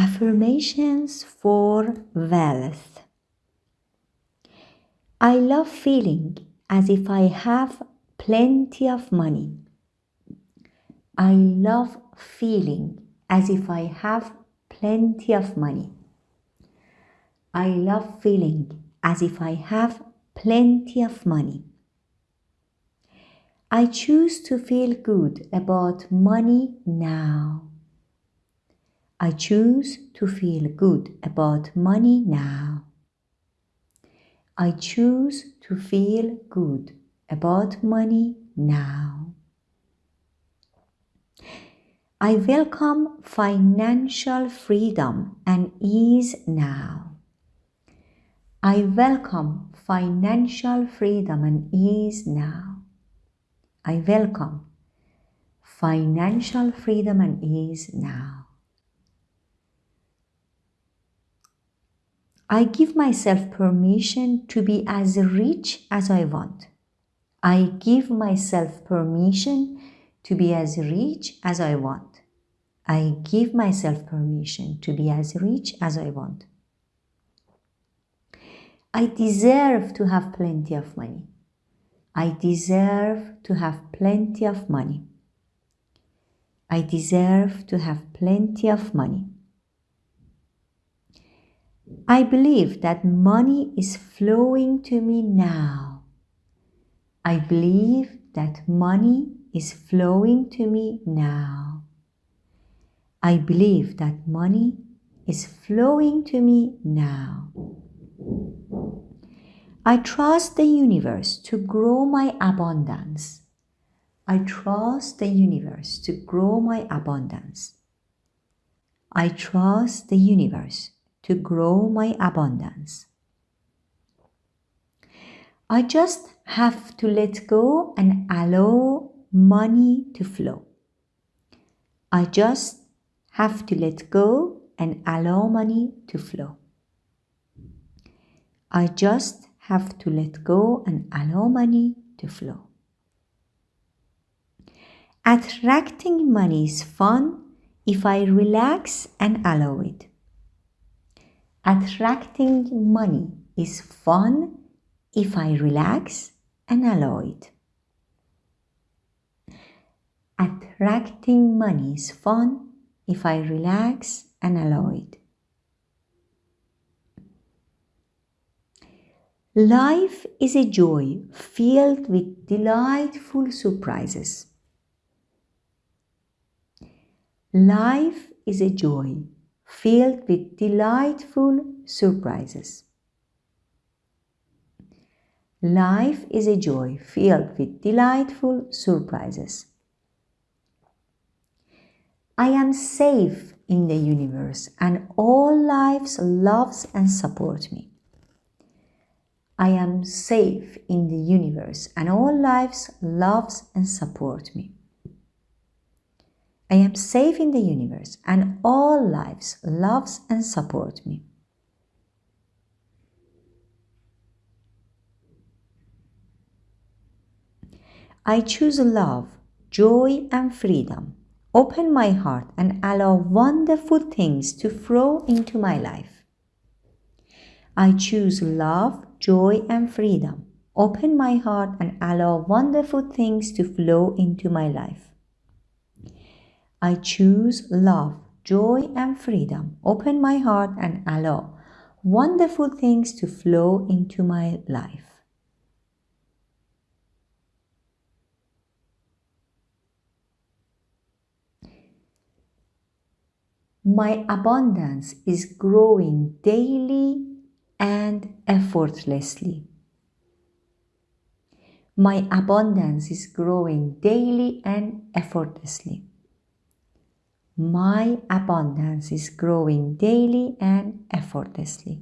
Affirmations for wealth. I love feeling as if I have plenty of money. I love feeling as if I have plenty of money. I love feeling as if I have plenty of money. I choose to feel good about money now. I choose to feel good about money now. I choose to feel good about money now. I welcome financial freedom and ease now. I welcome financial freedom and ease now. I welcome financial freedom and ease now. I give myself permission to be as rich as I want. I give myself permission to be as rich as I want. I give myself permission to be as rich as I want. I deserve to have plenty of money. I deserve to have plenty of money. I deserve to have plenty of money. I believe that money is flowing to me now. I believe that money is flowing to me now. I believe that money is flowing to me now. I trust the universe to grow my abundance. I trust the universe to grow my abundance. I trust the universe to grow my abundance. I just have to let go and allow money to flow. I just have to let go and allow money to flow. I just have to let go and allow money to flow. Attracting money is fun if I relax and allow it. Attracting money is fun if I relax and allow it. Attracting money is fun if I relax and allow it. Life is a joy filled with delightful surprises. Life is a joy filled with delightful surprises. Life is a joy filled with delightful surprises. I am safe in the universe and all lives loves and support me. I am safe in the universe and all lives loves and support me. I am safe in the universe and all lives loves and support me. I choose love, joy and freedom. Open my heart and allow wonderful things to flow into my life. I choose love, joy and freedom. Open my heart and allow wonderful things to flow into my life. I choose love, joy, and freedom. Open my heart and allow wonderful things to flow into my life. My abundance is growing daily and effortlessly. My abundance is growing daily and effortlessly. My abundance is growing daily and effortlessly.